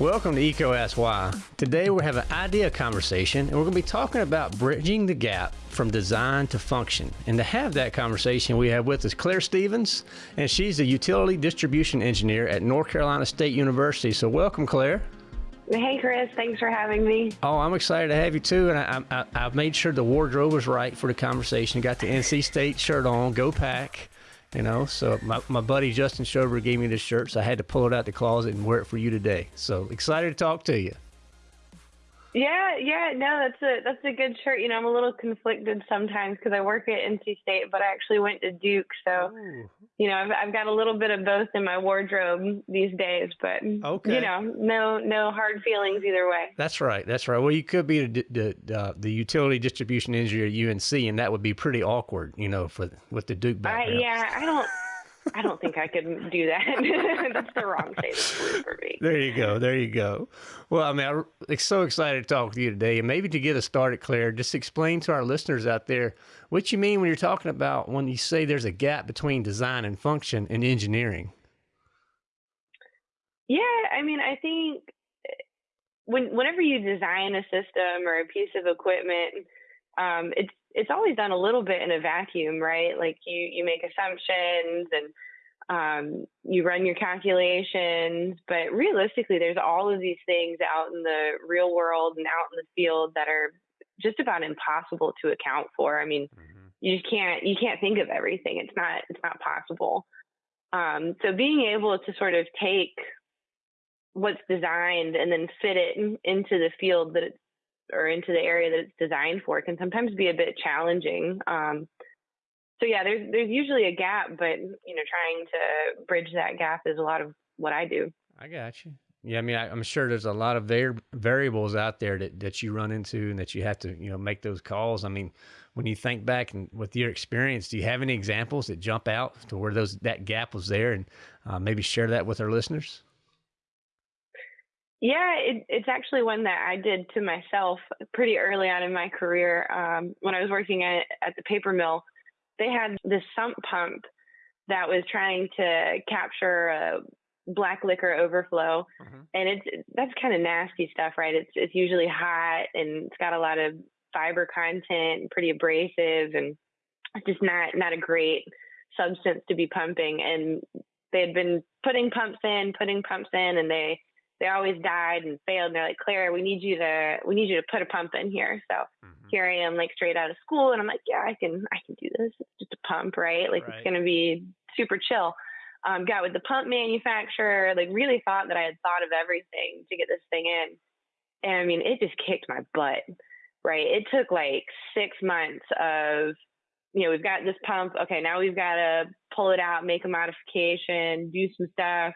Welcome to EECO Ask Why. Today we have an idea conversation and we're going to be talking about bridging the gap from design to function. And to have that conversation, we have with us Claire Stevens, and she's a utility distribution engineer at North Carolina State University. So welcome, Claire. Hey, Chris. Thanks for having me. Oh, I'm excited to have you too. And I, I, I've made sure the wardrobe was right for the conversation. Got the NC State shirt on. Go Pack. You know, so my, my buddy Justin Schober gave me this shirt, so I had to pull it out the closet and wear it for you today. So excited to talk to you. Yeah, yeah, no, that's a that's a good shirt. You know, I'm a little conflicted sometimes because I work at NC State, but I actually went to Duke, so Ooh. you know, I've I've got a little bit of both in my wardrobe these days. But okay. you know, no no hard feelings either way. That's right, that's right. Well, you could be the the, uh, the utility distribution engineer at UNC, and that would be pretty awkward, you know, for with the Duke background. I, yeah, I don't. I don't think I can do that. That's the wrong state of blue for me. There you go. There you go. Well, I mean, I'm so excited to talk with you today. And maybe to get us started, Claire, just explain to our listeners out there what you mean when you're talking about when you say there's a gap between design and function in engineering. Yeah, I mean, I think when whenever you design a system or a piece of equipment, um, it's it's always done a little bit in a vacuum, right? Like you you make assumptions and um, you run your calculations, but realistically, there's all of these things out in the real world and out in the field that are just about impossible to account for. I mean, mm-hmm. you just can't you can't think of everything. It's not it's not possible. Um, so being able to sort of take what's designed and then fit it into the field that it's or into the area that it's designed for can sometimes be a bit challenging. Um, so yeah, there's there's usually a gap, but you know, trying to bridge that gap is a lot of what I do. I got you. Yeah, I mean, I, am sure there's a lot of var- variables out there that, that you run into and that you have to, you know, make those calls. I mean, when you think back and with your experience, do you have any examples that jump out to where those that gap was there, and uh, maybe share that with our listeners? Yeah, it, it's actually one that I did to myself pretty early on in my career. Um, when I was working at, at the paper mill, they had this sump pump that was trying to capture a black liquor overflow, mm-hmm. and it's that's kind of nasty stuff, right? It's it's usually hot and it's got a lot of fiber content, and pretty abrasive, and it's just not not a great substance to be pumping. And they had been putting pumps in, putting pumps in, and they they always died and failed. And they're like, Claire, we need you to we need you to put a pump in here. So mm-hmm. here I am, like straight out of school, and I'm like, yeah, I can I can do this. It's just a pump, right? Like right. it's gonna be super chill. Um, got with the pump manufacturer, like really thought that I had thought of everything to get this thing in. And I mean, it just kicked my butt, right? It took like six months of, you know, we've got this pump. Okay, now we've got to pull it out, make a modification, do some stuff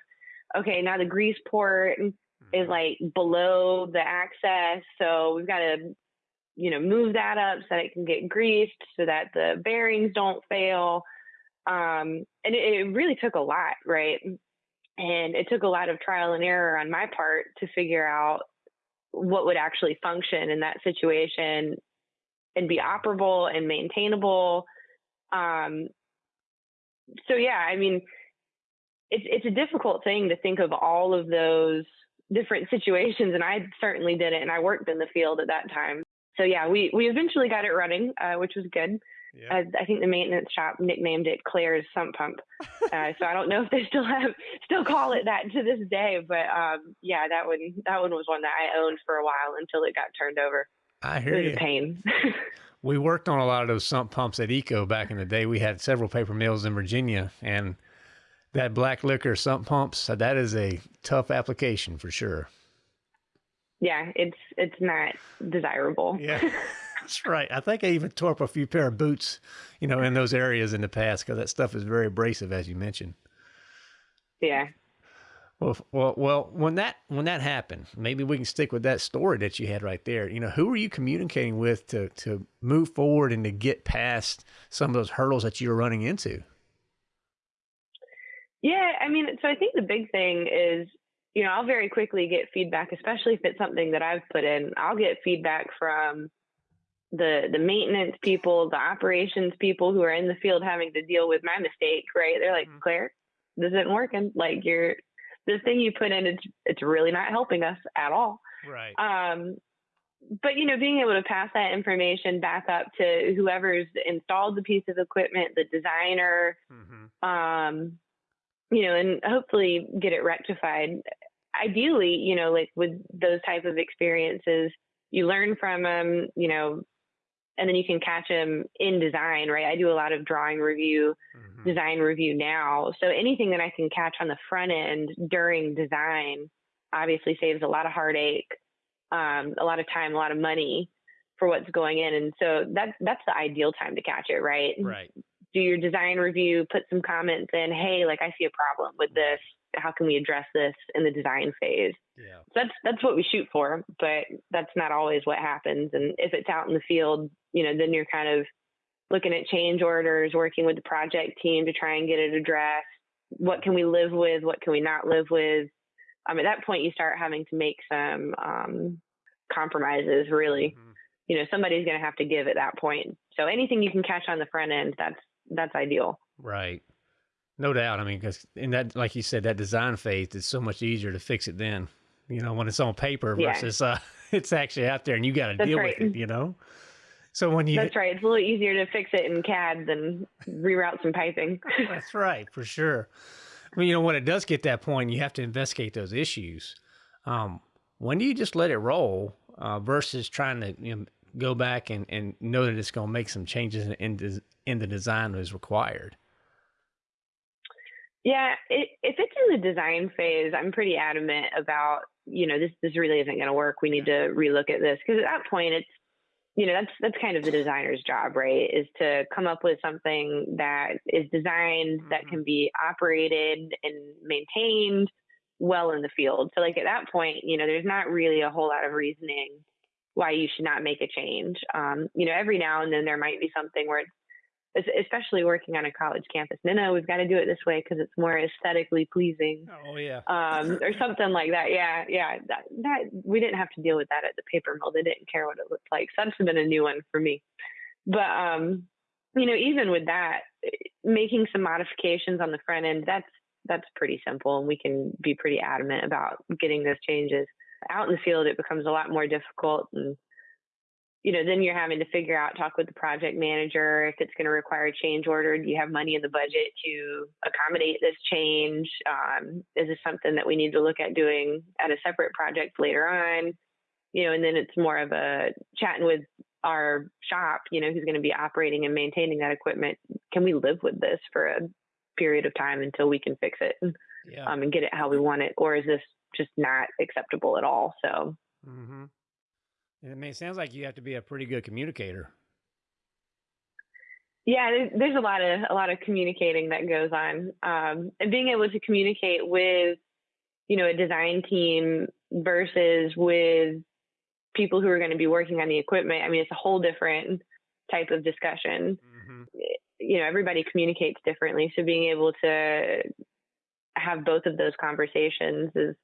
okay, now the grease port is mm-hmm. like below the access. So we've got to, you know, move that up so that it can get greased so that the bearings don't fail. Um, and it, it really took a lot, right? And it took a lot of trial and error on my part to figure out what would actually function in that situation and be operable and maintainable. Um, so yeah, I mean, it's it's a difficult thing to think of all of those different situations, and I certainly did it, and I worked in the field at that time. So yeah, we we eventually got it running, uh, which was good. Yeah. Uh, I think the maintenance shop nicknamed it Claire's sump pump. Uh, so I don't know if they still have still call it that to this day, but um, yeah, that one that one was one that I owned for a while until it got turned over. I hear it was you. A pain. we worked on a lot of those sump pumps at EECO back in the day. We had several paper mills in Virginia, and that black liquor sump pumps, that is a tough application for sure. Yeah, it's it's not desirable. Yeah. That's right. I think I even tore up a few pair of boots, you know, in those areas in the past because that stuff is very abrasive, as you mentioned. Yeah. Well, well, well. When that when that happened, maybe we can stick with that story that you had right there. You know, who were you communicating with to to move forward and to get past some of those hurdles that you were running into? Yeah, I mean, so I think the big thing is, you know, I'll very quickly get feedback, especially if it's something that I've put in. I'll get feedback from the the maintenance people, the operations people who are in the field having to deal with my mistake, right? They're like, mm-hmm. Claire, this isn't working. Like you're this thing you put in, it's it's really not helping us at all. Right. Um, but you know, being able to pass that information back up to whoever's installed the piece of equipment, the designer, mm-hmm. um, you know, and hopefully get it rectified. Ideally, you know, like with those type of experiences, you learn from them, you know, and then you can catch them in design, right? I do a lot of drawing review, mm-hmm. design review now. So anything that I can catch on the front end during design obviously saves a lot of heartache, um, a lot of time, a lot of money for what's going in. And so that's that's the ideal time to catch it, right? Right. Do your design review, put some comments in, hey, like I see a problem with this. How can we address this in the design phase? Yeah. So that's that's what we shoot for, but that's not always what happens. And if it's out in the field, you know, then you're kind of looking at change orders, working with the project team to try and get it addressed. What can we live with? What can we not live with? Um, at that point, you start having to make some um, compromises. Really, mm-hmm. you know, somebody's going to have to give at that point. So anything you can catch on the front end, that's that's ideal. Right. No doubt. I mean, because in that, like you said, that design phase, is so much easier to fix it then. You know, when it's on paper versus yeah. uh, it's actually out there and you got to deal right. with it. You know. So when you That's right. It's a little easier to fix it in CAD than reroute some piping. That's right, for sure. I mean, you know, when it does get that point, you have to investigate those issues. Um, when do you just let it roll uh, versus trying to you know, go back and, and know that it's going to make some changes in, in, in the design that is required? Yeah, it, if it's in the design phase, I'm pretty adamant about, you know, this this really isn't going to work. We need to relook at this because at that point, it's you know that's that's kind of the designer's job right is to come up with something that is designed mm-hmm. that can be operated and maintained well in the field so like at that point you know there's not really a whole lot of reasoning why you should not make a change um, you know every now and then there might be something where it's especially working on a college campus. No, no, we've got to do it this way because it's more aesthetically pleasing. Oh yeah, um, or something like that. Yeah, yeah. That, that we didn't have to deal with that at the paper mill. They didn't care what it looked like. So that's been a new one for me. But um, you know, even with that, making some modifications on the front end, that's that's pretty simple, and we can be pretty adamant about getting those changes. Out in the field, it becomes a lot more difficult and you know, then you're having to figure out, talk with the project manager if it's going to require a change order. Do you have money in the budget to accommodate this change? Um, is this something that we need to look at doing at a separate project later on? You know, and then it's more of a chatting with our shop, you know, who's going to be operating and maintaining that equipment. Can we live with this for a period of time until we can fix it yeah. um, and get it how we want it? Or is this just not acceptable at all? So, mm-hmm. I mean, it sounds like you have to be a pretty good communicator. Yeah, there's a lot of a lot of communicating that goes on, um, and being able to communicate with, you know, a design team versus with people who are going to be working on the equipment. I mean, it's a whole different type of discussion. Mm-hmm. You know, everybody communicates differently, so being able to have both of those conversations is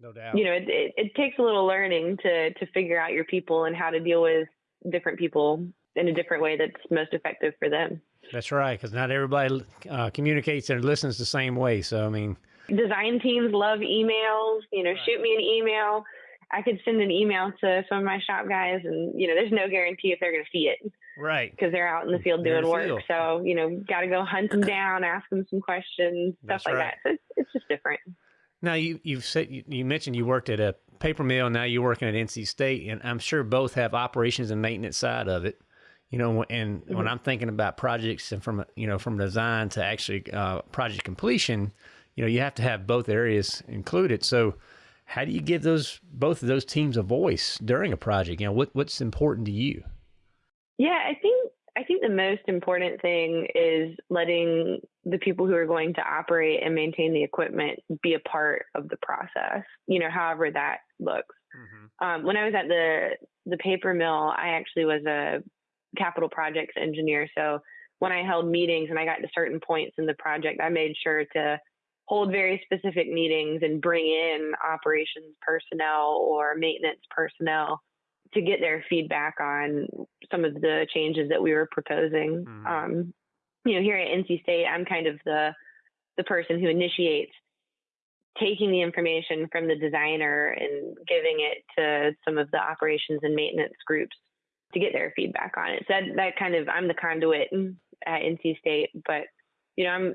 no doubt. You know, it, it, it takes a little learning to to figure out your people and how to deal with different people in a different way that's most effective for them. That's right, because not everybody uh, communicates and listens the same way. So, I mean, design teams love emails. You know, right. shoot me an email. I could send an email to some of my shop guys, and you know, there's no guarantee if they're going to see it. Right. Because they're out in the field doing work. Field. So, you know, got to go hunt them down, ask them some questions, stuff That's like right. that. So it's, it's just different. Now you you've said you, you, mentioned you worked at a paper mill. Now you're working at NC State, and I'm sure both have operations and maintenance side of it. You know, and mm-hmm. when I'm thinking about projects and from you know from design to actually uh, project completion, you know, you have to have both areas included. So, how do you give those both of those teams a voice during a project? You know, what what's important to you? Yeah, I think I think the most important thing is letting the people who are going to operate and maintain the equipment be a part of the process, you know, however that looks. Mm-hmm. Um, when I was at the the paper mill, I actually was a capital projects engineer. So when I held meetings and I got to certain points in the project, I made sure to hold very specific meetings and bring in operations personnel or maintenance personnel to get their feedback on some of the changes that we were proposing. Mm-hmm. Um, you know, here at NC State, I'm kind of the the person who initiates taking the information from the designer and giving it to some of the operations and maintenance groups to get their feedback on it. So that, that kind of I'm the conduit at NC State, but you know, I'm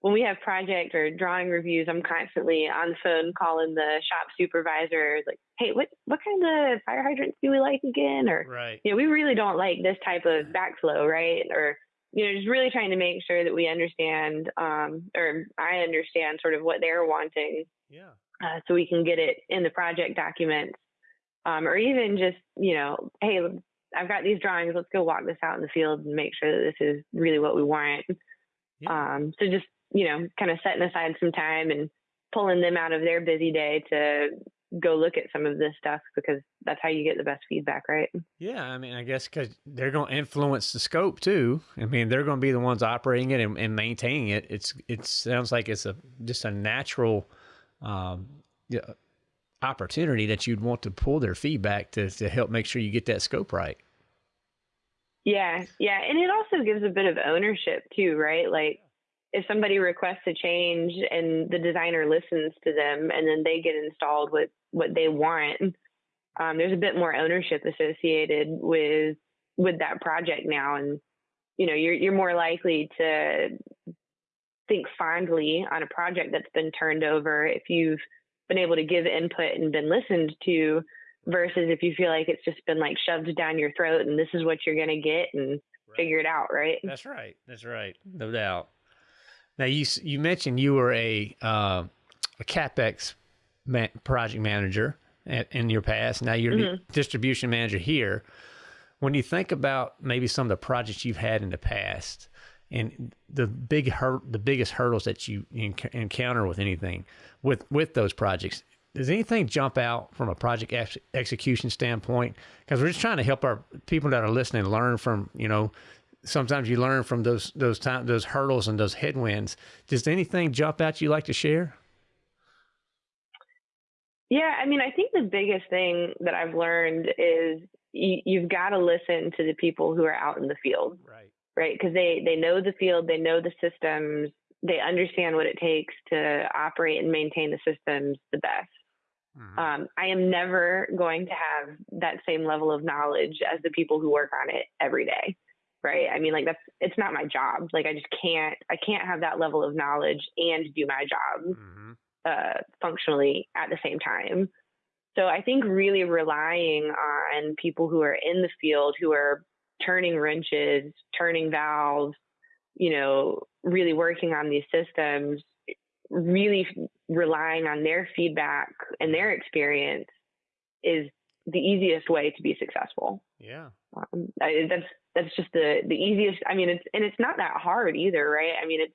when we have project or drawing reviews, I'm constantly on the phone calling the shop supervisor, like, "Hey, what what kind of fire hydrants do we like again?" Or, right. you know, we really don't like this type of backflow, right? Or, you know, just really trying to make sure that we understand, um, or I understand sort of what they're wanting, yeah, uh, so we can get it in the project documents, um, or even just, you know, hey, I've got these drawings. Let's go walk this out in the field and make sure that this is really what we want. Yeah. Um, so just you know, kind of setting aside some time and pulling them out of their busy day to go look at some of this stuff because that's how you get the best feedback, right? Yeah, I mean, I guess because they're going to influence the scope too. I mean, they're going to be the ones operating it and, and, maintaining it. It's it sounds like it's a just a natural um, opportunity that you'd want to pull their feedback to to help make sure you get that scope right. Yeah, yeah, and it also gives a bit of ownership too, right? Like if somebody requests a change and the designer listens to them and then they get installed with what they want, um, there's a bit more ownership associated with with that project now, and you know you're you're more likely to think fondly on a project that's been turned over if you've been able to give input and been listened to versus if you feel like it's just been like shoved down your throat and this is what you're going to get and right. figure it out right? That's right. That's right. No doubt now you you mentioned you were a uh, a capex man, project manager at, in your past. Now you're mm-hmm. distribution manager here. When you think about maybe some of the projects you've had in the past and the big hur- the biggest hurdles that you enc- encounter with anything with with those projects, does anything jump out from a project ex- execution standpoint? Because we're just trying to help our people that are listening learn from you know sometimes you learn from those those time those hurdles and those headwinds. Does anything jump out you like to share? Yeah, I mean, I think the biggest thing that I've learned is you, you've got to listen to the people who are out in the field, right? Right, because they they know the field, they know the systems, they understand what it takes to operate and maintain the systems the best. Mm-hmm. Um, I am never going to have that same level of knowledge as the people who work on it every day right i mean like that's it's not my job like i just can't i can't have that level of knowledge and do my job mm-hmm. uh, functionally at the same time so i think really relying on people who are in the field who are turning wrenches turning valves you know really working on these systems really relying on their feedback and their experience is the easiest way to be successful. Yeah. Um, I, that's that's just the the easiest. I mean, it's and it's not that hard either, right? I mean, it's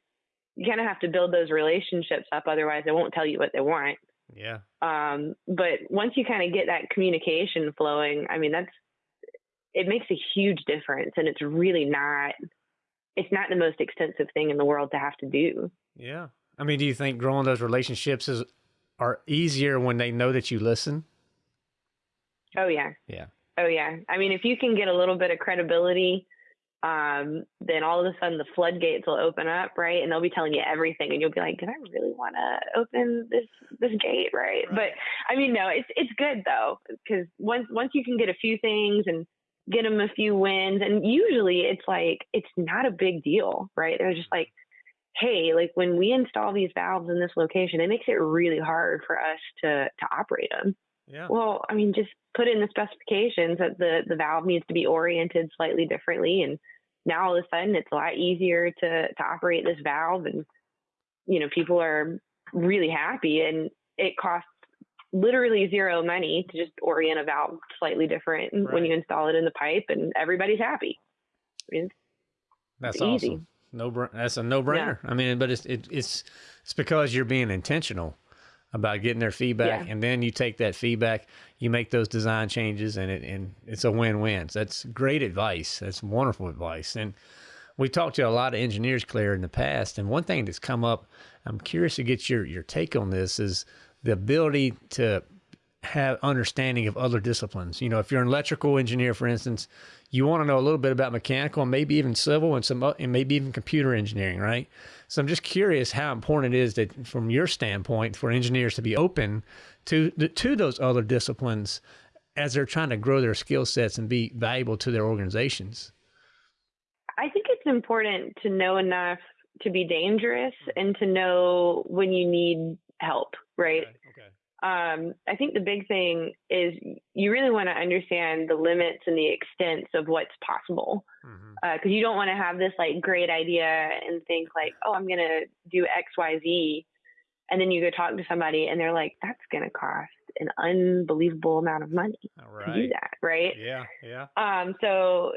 you kind of have to build those relationships up, otherwise they won't tell you what they want. Yeah. Um, but once you kind of get that communication flowing, I mean, that's it makes a huge difference, and it's really not it's not the most extensive thing in the world to have to do. Yeah. I mean, do you think growing those relationships is are easier when they know that you listen? Oh yeah. Yeah. Oh yeah. I mean, if you can get a little bit of credibility, um, then all of a sudden the floodgates will open up, right? And they'll be telling you everything, and you'll be like, "Did I really want to open this this gate?" Right? right? But I mean, no, it's it's good though, because once once you can get a few things and get them a few wins, and usually it's like it's not a big deal, right? They're just like, "Hey, like when we install these valves in this location, it makes it really hard for us to to operate them." Yeah. Well, I mean, just put in the specifications that the the valve needs to be oriented slightly differently, and now all of a sudden it's a lot easier to to operate this valve, and you know people are really happy, and it costs literally zero money to just orient a valve slightly different right. when you install it in the pipe, and everybody's happy. I mean, that's easy. awesome. No, that's a no brainer. Yeah. I mean, but it's it, it's it's because you're being intentional about getting their feedback, yeah. and then you take that feedback, you make those design changes, and it and it's a win-win. So that's great advice. That's wonderful advice. And we talked to a lot of engineers, Claire, in the past, and one thing that's come up, I'm curious to get your your take on this, is the ability to have understanding of other disciplines. You know, if you're an electrical engineer, for instance, you want to know a little bit about mechanical and maybe even civil and some and maybe even computer engineering, right? So I'm just curious how important it is that, from your standpoint, for engineers to be open to to those other disciplines as they're trying to grow their skill sets and be valuable to their organizations. I think it's important to know enough to be dangerous and to know when you need help, right? Okay. Um, I think the big thing is you really want to understand the limits and the extents of what's possible. Because mm-hmm. uh, you don't want to have this like great idea and think like, oh, I'm going to do X, Y, Z. And then you go talk to somebody and they're like, that's going to cost an unbelievable amount of money to do that. Right. Yeah. Yeah. Um, so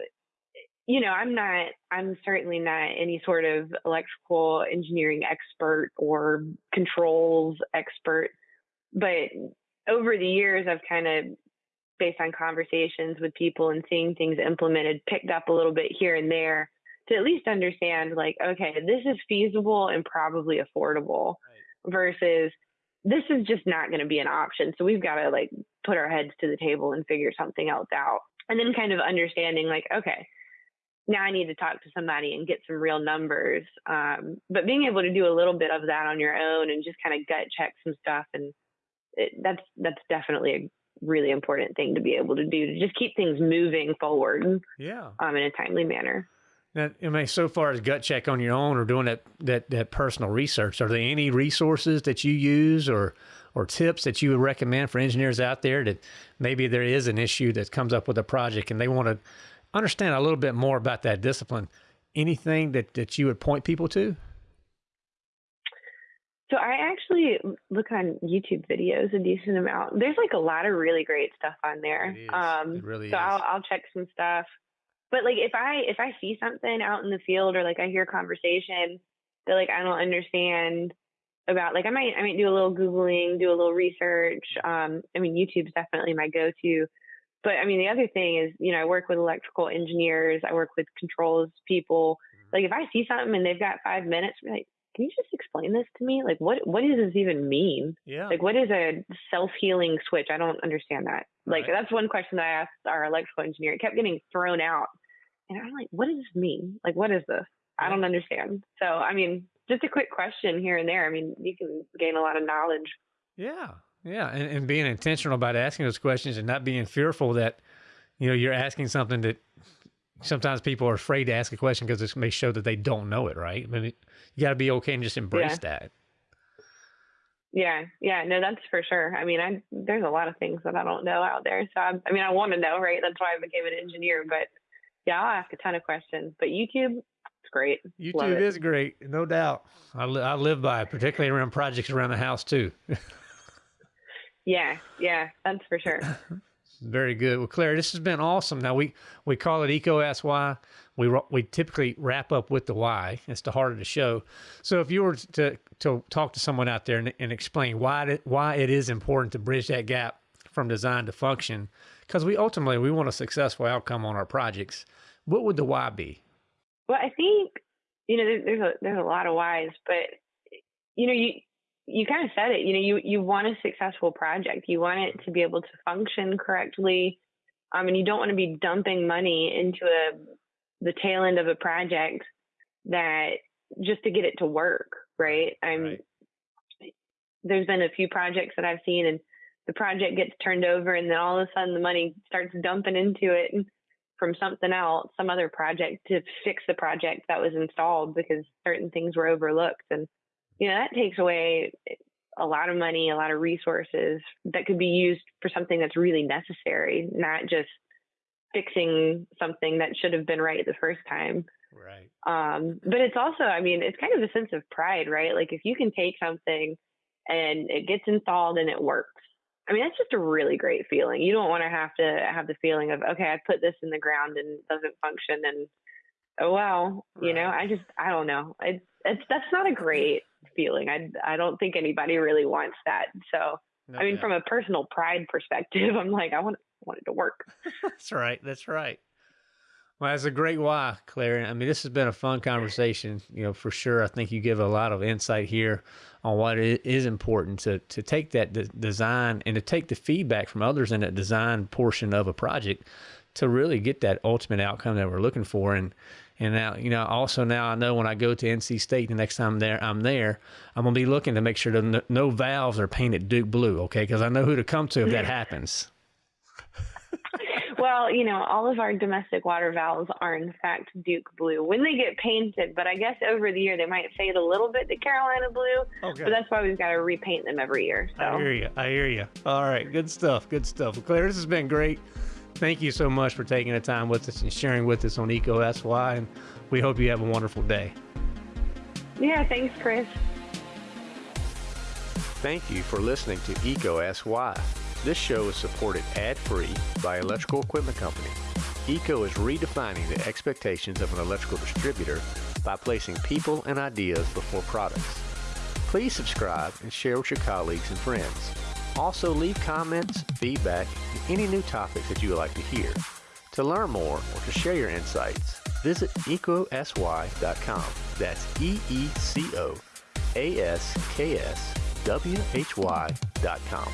you know, I'm not, I'm certainly not any sort of electrical engineering expert or controls expert, but over the years, I've kind of, based on conversations with people and seeing things implemented, picked up a little bit here and there to at least understand, like, okay, this is feasible and probably affordable right. versus this is just not going to be an option. So we've got to like put our heads to the table and figure something else out. And then kind of understanding, like, okay, now I need to talk to somebody and get some real numbers. Um, but being able to do a little bit of that on your own and just kind of gut check some stuff, and it, that's that's definitely a really important thing to be able to do to just keep things moving forward. Yeah. Um, in a timely manner. Now, I mean, so far as gut check on your own or doing that that that personal research, are there any resources that you use or or tips that you would recommend for engineers out there that maybe there is an issue that comes up with a project and they want to understand a little bit more about that discipline, anything that, that you would point people to? So I actually look on YouTube videos a decent amount. There's like a lot of really great stuff on there. It um, it really so is. I'll I'll check some stuff. But like if I if I see something out in the field or like I hear a conversation that like I don't understand about like I might I might do a little googling, do a little research. Um, I mean YouTube's definitely my go-to. But I mean, the other thing is, you know, I work with electrical engineers, I work with controls people. Mm-hmm. Like if I see something and they've got five minutes, like, can you just explain this to me? Like, what what does this even mean? Yeah. Like, what is a self healing switch? I don't understand that. Like, right. that's one question that I asked our electrical engineer. It kept getting thrown out, and I'm like, what does this mean? Like, what is this? I don't understand. So, I mean, just a quick question here and there. I mean, you can gain a lot of knowledge. Yeah, yeah, and, and being intentional about asking those questions and not being fearful that, you know, you're asking something that sometimes people are afraid to ask a question because it may show that they don't know it, right? I mean, you got to be okay and just embrace yeah. that. Yeah, yeah, no, that's for sure. I mean, I there's a lot of things that I don't know out there, so I, I mean, I want to know, right? That's why I became an engineer. But yeah, I'll ask a ton of questions. But YouTube, it's great. YouTube is great, no doubt. I, li- I live by it, particularly around projects around the house too. Yeah, yeah, that's for sure. Very good. Well, Claire, this has been awesome. Now we we call it EECO Ask Why. We we typically wrap up with the why. It's the heart of the show. So if you were to to talk to someone out there and, and explain why it, why it is important to bridge that gap from design to function, because we ultimately we want a successful outcome on our projects. What would the why be? Well, I think you know there's a there's a lot of whys, but you know you you kind of said it. You know, you you want a successful project. You want it to be able to function correctly, um, and you don't want to be dumping money into a the tail end of a project that just to get it to work, right? I'm. Right. There's been a few projects that I've seen, and the project gets turned over, and then all of a sudden the money starts dumping into it from something else, some other project to fix the project that was installed because certain things were overlooked and you know, that takes away a lot of money, a lot of resources that could be used for something that's really necessary, not just fixing something that should have been right the first time. Right. Um, but it's also, I mean, it's kind of a sense of pride, right? Like if you can take something and it gets installed and it works. I mean, that's just a really great feeling. You don't want to have to have the feeling of, okay, I put this in the ground and it doesn't function and oh well, right. you know, I just I don't know. It's it's that's not a great feeling. I I don't think anybody really wants that. So no, I mean, from a personal pride perspective, I'm like, I want want it to work. that's right. That's right. Well, that's a great why, Claire. I mean, this has been a fun conversation, you know, for sure. I think you give a lot of insight here on what it is important to to take that de- design and to take the feedback from others in that design portion of a project to really get that ultimate outcome that we're looking for. And and now, you know, also now I know when I go to NC State the next time there I'm there, I'm gonna be looking to make sure that no, no valves are painted Duke blue, okay? Because I know who to come to if that happens. well, you know, all of our domestic water valves are in fact Duke blue when they get painted, but I guess over the year they might fade a little bit to Carolina blue. Okay. But that's why we've got to repaint them every year. So. I hear you. I hear you. All right, good stuff. Good stuff. Well, Claire, this has been great. Thank you so much for taking the time with us and sharing with us on EECO Ask Why, and we hope you have a wonderful day. Yeah, thanks, Chris. Thank you for listening to EECO Ask Why. This show is supported ad-free by Electrical Equipment Company. EECO is redefining the expectations of an electrical distributor by placing people and ideas before products. Please subscribe and share with your colleagues and friends. Also leave comments, feedback, and any new topics that you would like to hear. To learn more or to share your insights, visit ecosy.com. That's E-E-C-O A-S-K-S W-H-Y.com.